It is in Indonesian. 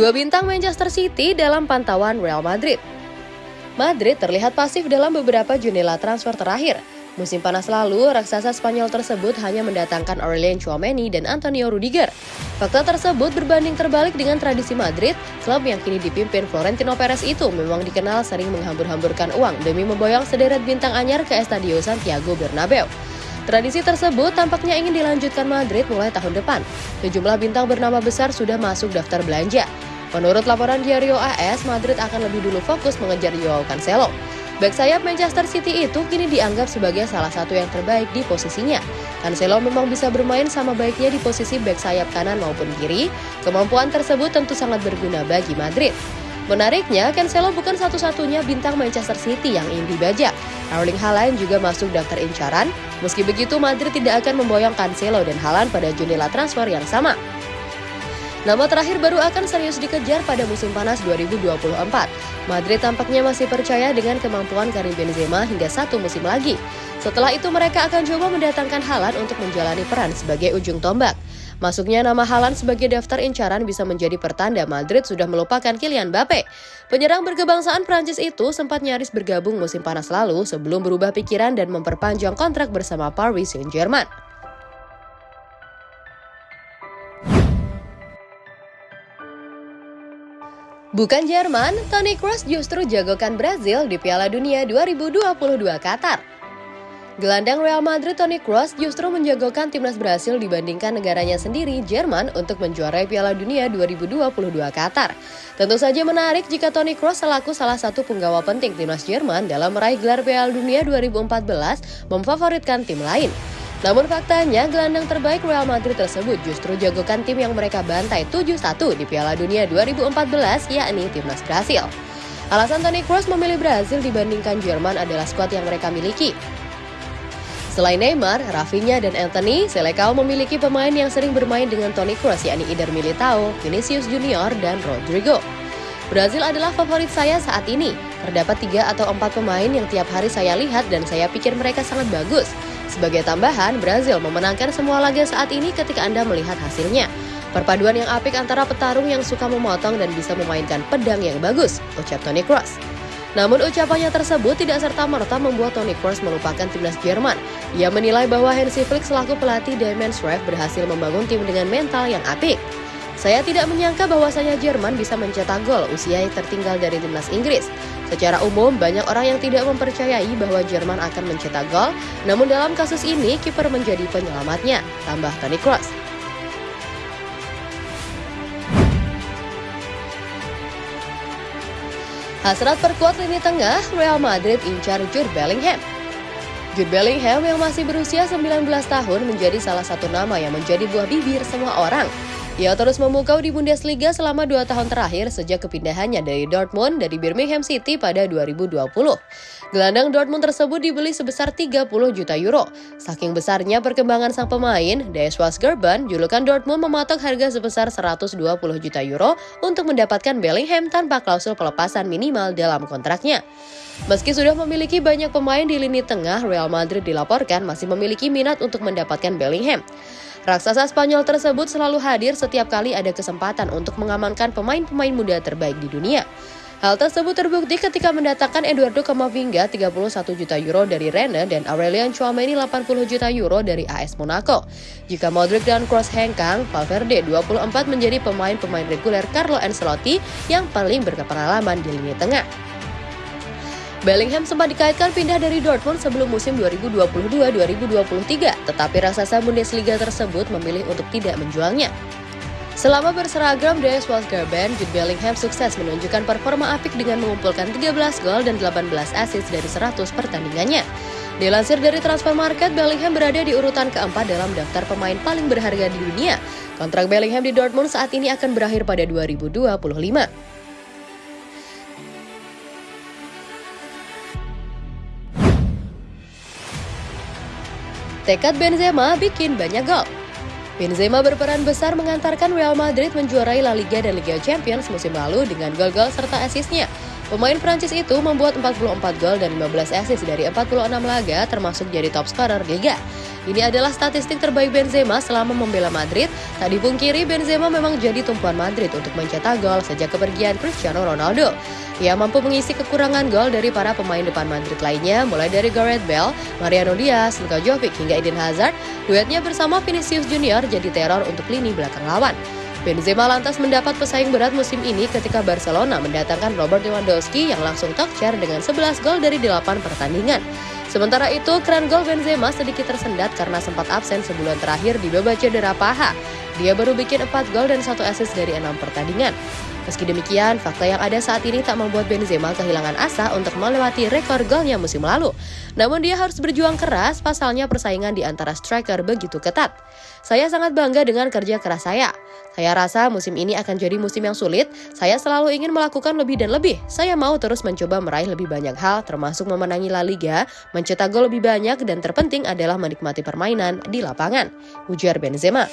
Dua bintang Manchester City dalam pantauan Real Madrid. Madrid terlihat pasif dalam beberapa jendela transfer terakhir. Musim panas lalu, raksasa Spanyol tersebut hanya mendatangkan Aurelien Chouameni dan Antonio Rudiger. Fakta tersebut berbanding terbalik dengan tradisi Madrid, klub yang kini dipimpin Florentino Perez itu memang dikenal sering menghambur-hamburkan uang demi memboyong sederet bintang anyar ke Estadio Santiago Bernabeu. Tradisi tersebut tampaknya ingin dilanjutkan Madrid mulai tahun depan. Sejumlah bintang bernama besar sudah masuk daftar belanja. Menurut laporan Diario AS, Madrid akan lebih dulu fokus mengejar Joao Cancelo. Back sayap Manchester City itu kini dianggap sebagai salah satu yang terbaik di posisinya. Cancelo memang bisa bermain sama baiknya di posisi back sayap kanan maupun kiri. Kemampuan tersebut tentu sangat berguna bagi Madrid. Menariknya, Cancelo bukan satu-satunya bintang Manchester City yang ingin dibajak. Erling Haaland juga masuk daftar incaran. Meski begitu, Madrid tidak akan memboyong Cancelo dan Haaland pada jendela transfer yang sama. Nama terakhir baru akan serius dikejar pada musim panas 2024. Madrid tampaknya masih percaya dengan kemampuan Karim Benzema hingga satu musim lagi. Setelah itu mereka akan coba mendatangkan Haaland untuk menjalani peran sebagai ujung tombak. Masuknya nama Haaland sebagai daftar incaran bisa menjadi pertanda Madrid sudah melupakan Kylian Mbappe. Penyerang berkebangsaan Prancis itu sempat nyaris bergabung musim panas lalu sebelum berubah pikiran dan memperpanjang kontrak bersama Paris Saint-Germain. Bukan Jerman, Toni Kroos justru jagokan Brazil di Piala Dunia 2022 Qatar. Gelandang Real Madrid Toni Kroos justru menjagokan timnas Brasil dibandingkan negaranya sendiri, Jerman, untuk menjuarai Piala Dunia 2022 Qatar. Tentu saja menarik jika Toni Kroos selaku salah satu penggawa penting timnas Jerman dalam meraih gelar Piala Dunia 2014 memfavoritkan tim lain. Namun faktanya, gelandang terbaik Real Madrid tersebut justru jagokan tim yang mereka bantai 7-1 di Piala Dunia 2014, yakni timnas Brasil. Alasan Toni Kroos memilih Brasil dibandingkan Jerman adalah skuad yang mereka miliki. Selain Neymar, Rafinha dan Anthony, Selecao memiliki pemain yang sering bermain dengan Toni Kroos yakni Eder Militao, Vinicius Junior, dan Rodrigo. Brazil adalah favorit saya saat ini. Terdapat tiga atau empat pemain yang tiap hari saya lihat dan saya pikir mereka sangat bagus. Sebagai tambahan, Brazil memenangkan semua laga saat ini ketika Anda melihat hasilnya. Perpaduan yang apik antara petarung yang suka memotong dan bisa memainkan pedang yang bagus, ucap Toni Kroos. Namun ucapannya tersebut tidak serta-merta membuat Toni Kroos melupakan timnas Jerman. Ia menilai bahwa Hansi Flick selaku pelatih Diamond Schreff berhasil membangun tim dengan mental yang apik. Saya tidak menyangka bahwasanya Jerman bisa mencetak gol usia yang tertinggal dari timnas Inggris. Secara umum, banyak orang yang tidak mempercayai bahwa Jerman akan mencetak gol, namun dalam kasus ini kiper menjadi penyelamatnya, tambah Toni Kroos. Hasrat perkuat lini tengah, Real Madrid incar Jude Bellingham. Jude Bellingham yang masih berusia 19 tahun menjadi salah satu nama yang menjadi buah bibir semua orang. Ia terus memukau di Bundesliga selama dua tahun terakhir sejak kepindahannya dari Dortmund dari Birmingham City pada 2020. Gelandang Dortmund tersebut dibeli sebesar 30 juta euro. Saking besarnya perkembangan sang pemain, Deswas Gerben, julukan Dortmund mematok harga sebesar 120 juta euro untuk mendapatkan Bellingham tanpa klausul pelepasan minimal dalam kontraknya. Meski sudah memiliki banyak pemain di lini tengah, Real Madrid dilaporkan masih memiliki minat untuk mendapatkan Bellingham. Raksasa Spanyol tersebut selalu hadir setiap kali ada kesempatan untuk mengamankan pemain-pemain muda terbaik di dunia. Hal tersebut terbukti ketika mendatangkan Eduardo Camavinga 31 juta euro dari Rennes dan Aurelian Chouameni 80 juta euro dari AS Monaco. Jika Modric dan Kroos hengkang, Valverde 24 menjadi pemain-pemain reguler Carlo Ancelotti yang paling berpengalaman di lini tengah. Bellingham sempat dikaitkan pindah dari Dortmund sebelum musim 2022-2023, tetapi raksasa Bundesliga tersebut memilih untuk tidak menjualnya. Selama berseragam di Gerben, Jude Bellingham sukses menunjukkan performa apik dengan mengumpulkan 13 gol dan 18 assist dari 100 pertandingannya. Dilansir dari Transfer Market, Bellingham berada di urutan keempat dalam daftar pemain paling berharga di dunia. Kontrak Bellingham di Dortmund saat ini akan berakhir pada 2025. Tekad Benzema bikin banyak gol. Benzema berperan besar mengantarkan Real Madrid menjuarai La Liga dan Liga Champions musim lalu dengan gol-gol serta asisnya. Pemain Prancis itu membuat 44 gol dan 15 assist dari 46 laga termasuk jadi top scorer Liga. Ini adalah statistik terbaik Benzema selama membela Madrid. Tak dipungkiri Benzema memang jadi tumpuan Madrid untuk mencetak gol sejak kepergian Cristiano Ronaldo. Ia mampu mengisi kekurangan gol dari para pemain depan Madrid lainnya, mulai dari Gareth Bale, Mariano Diaz, Luka Jovic hingga Eden Hazard. Duetnya bersama Vinicius Junior jadi teror untuk lini belakang lawan. Benzema lantas mendapat pesaing berat musim ini ketika Barcelona mendatangkan Robert Lewandowski yang langsung talk dengan 11 gol dari 8 pertandingan. Sementara itu, keren gol Benzema sedikit tersendat karena sempat absen sebulan terakhir di babak cedera paha. Dia baru bikin 4 gol dan 1 assist dari 6 pertandingan. Meski demikian, fakta yang ada saat ini tak membuat Benzema kehilangan asa untuk melewati rekor golnya musim lalu. Namun dia harus berjuang keras, pasalnya persaingan di antara striker begitu ketat. Saya sangat bangga dengan kerja keras saya. Saya rasa musim ini akan jadi musim yang sulit. Saya selalu ingin melakukan lebih dan lebih. Saya mau terus mencoba meraih lebih banyak hal, termasuk memenangi La Liga, mencetak gol lebih banyak, dan terpenting adalah menikmati permainan di lapangan. Ujar Benzema.